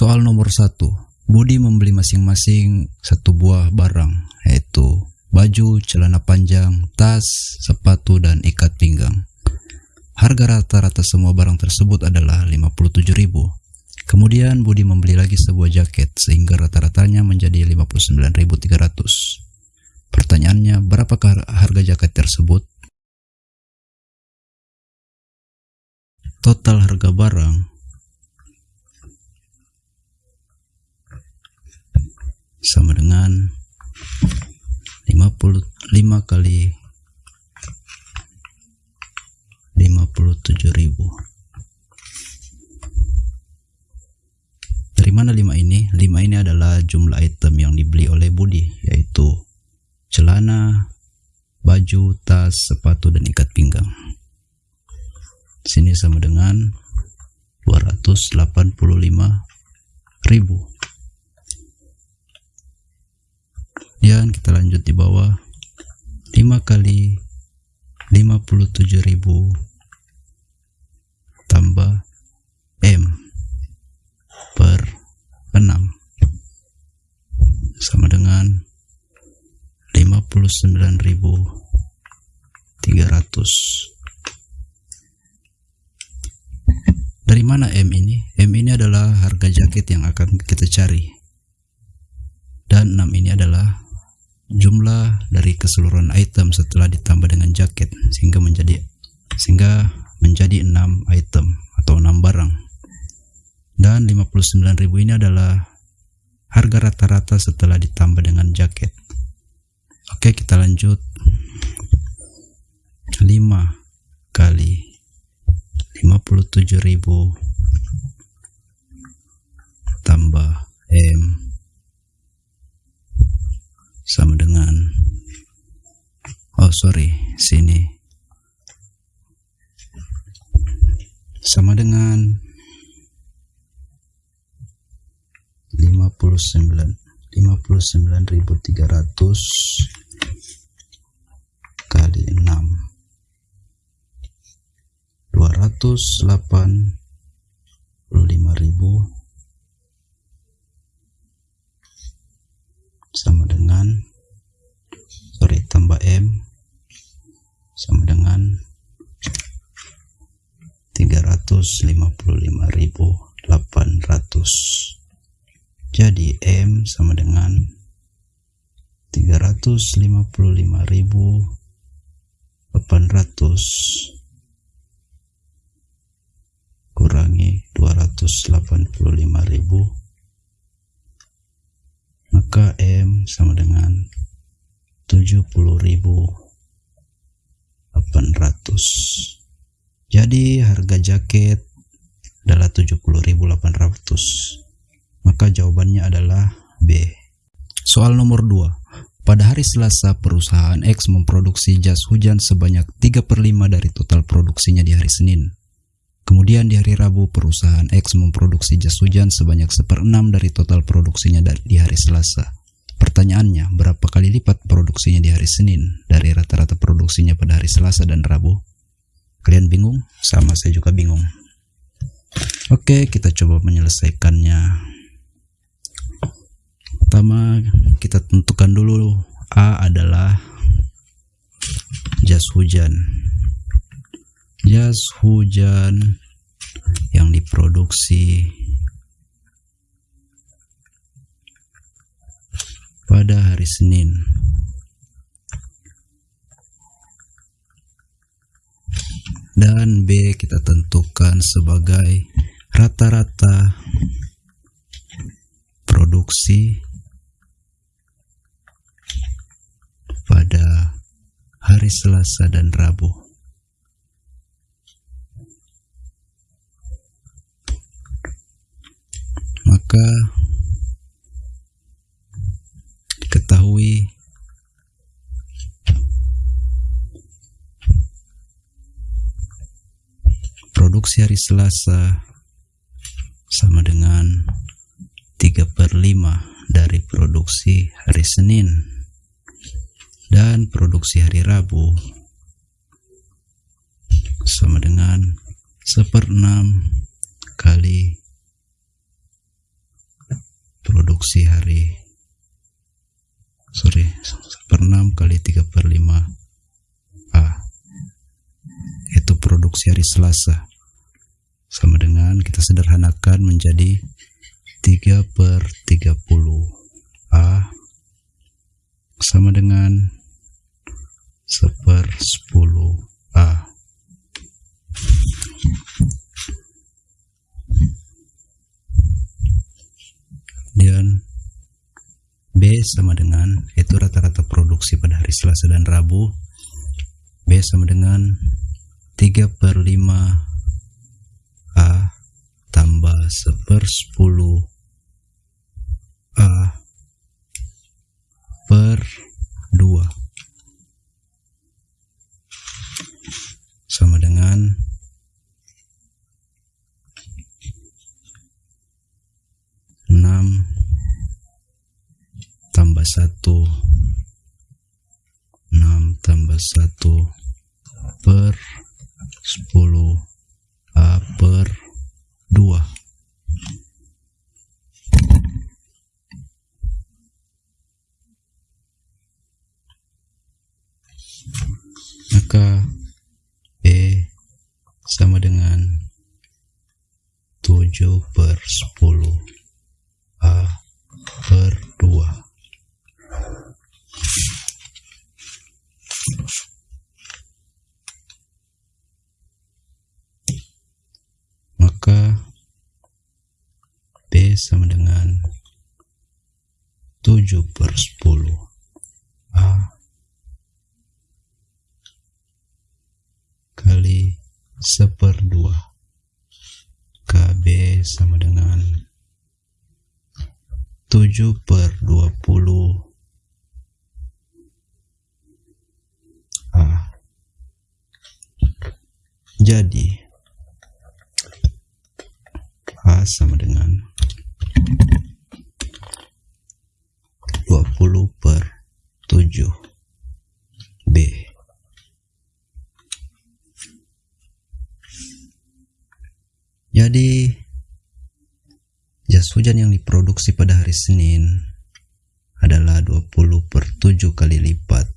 Soal nomor satu, Budi membeli masing-masing satu buah barang, yaitu baju, celana panjang, tas, sepatu, dan ikat pinggang. Harga rata-rata semua barang tersebut adalah 57.000. Kemudian Budi membeli lagi sebuah jaket sehingga rata-ratanya menjadi 59.300. Pertanyaannya, berapakah harga jaket tersebut? Total harga barang sama dengan 55 kali 57.000 dari mana 5 ini? 5 ini adalah jumlah item yang dibeli oleh Budi yaitu celana, baju, tas, sepatu, dan ikat pinggang. Sini sama dengan 285 ribu dan kita lanjut di bawah. 5 kali 57.000 tambah M per 6 sama dengan 59.300 dari mana M ini? M ini adalah harga jaket yang akan kita cari jumlah dari keseluruhan item setelah ditambah dengan jaket sehingga menjadi sehingga menjadi 6 item atau 6 barang. Dan 59.000 ini adalah harga rata-rata setelah ditambah dengan jaket. Oke kita lanjut. 5 kali 57.000 sama dengan 59 59300 kali 6 208 55000 355.800 jadi M sama dengan 355.800 kurangi 285.000 maka M sama dengan 70.800 jadi harga jaket adalah 70.800 maka jawabannya adalah B soal nomor 2 pada hari Selasa perusahaan X memproduksi jas hujan sebanyak 3 per 5 dari total produksinya di hari Senin Kemudian di hari Rabu, perusahaan X memproduksi jas hujan sebanyak seperenam dari total produksinya di hari Selasa. Pertanyaannya, berapa kali lipat produksinya di hari Senin dari rata-rata produksinya pada hari Selasa dan Rabu? Kalian bingung? Sama saya juga bingung. Oke, kita coba menyelesaikannya. Pertama, kita tentukan dulu. A adalah jas hujan. Jas hujan yang diproduksi pada hari Senin. Dan B kita tentukan sebagai rata-rata produksi pada hari Selasa dan Rabu. Maka diketahui produksi hari Selasa sama dengan 3 per 5 dari produksi hari Senin dan produksi hari Rabu. Sama dengan 1 per 6 kali produksi hari sorry per 6 kali 3 per 5 A. Itu produksi hari Selasa. Sama dengan kita sederhanakan menjadi 3 per 30 A sama dengan seper 10 A. Dan B sama dengan itu rata-rata produksi pada hari Selasa dan Rabu. B sama dengan 3 per 5 A seper 10 A per 2 sama dengan 6 tambah 1 6 tambah 1 per 10 A per 2 maka E sama dengan 7 per 10 A per 2 maka B sama dengan 7 per 10 A kali seper 2 KB sama dengan 7 per 20 A jadi A sama dengan 20 per 7 B jadi jas hujan yang diproduksi pada hari Senin adalah 20 per 7 kali lipat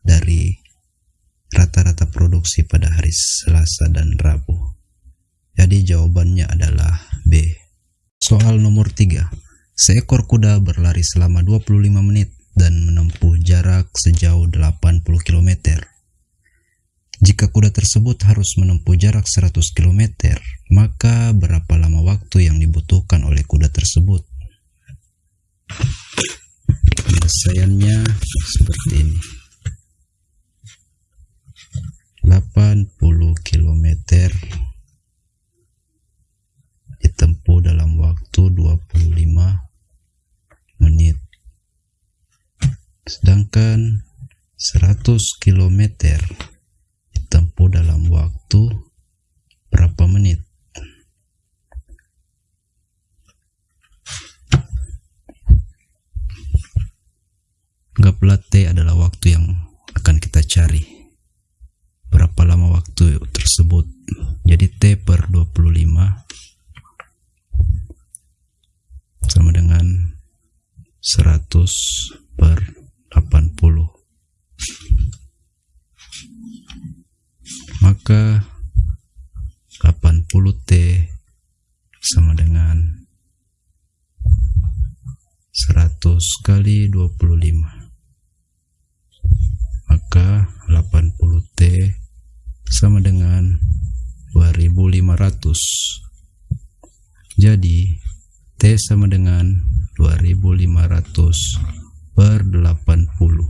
dari rata-rata produksi pada hari Selasa dan Rabu. Jadi jawabannya adalah B. Soal nomor 3. Seekor kuda berlari selama 25 menit dan menempuh jarak sejauh 80 km. Jika kuda tersebut harus menempuh jarak 100 km, maka berapa lama waktu yang dibutuhkan oleh kuda tersebut? Penyelesaiannya seperti ini. 80 km ditempuh dalam waktu 25 menit sedangkan 100 km ditempuh dalam waktu berapa menit Gaplat T adalah waktu yang akan kita cari berapa lama waktu tersebut jadi T per 25 sama dengan 100 per 80 maka 80 T sama dengan 100 kali 25 maka 80 T sama dengan 2500 jadi T sama dengan 2500 per 80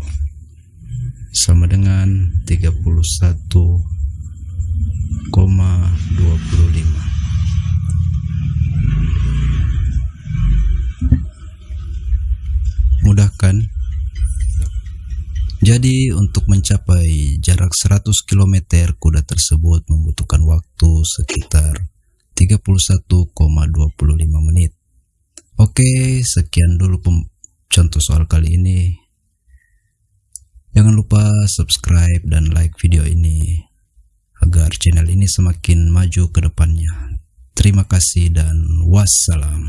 sama dengan 31,25 mudahkan? Jadi untuk mencapai jarak 100 km kuda tersebut membutuhkan waktu sekitar 31,25 menit. Oke, sekian dulu contoh soal kali ini. Jangan lupa subscribe dan like video ini agar channel ini semakin maju ke depannya. Terima kasih dan wassalam.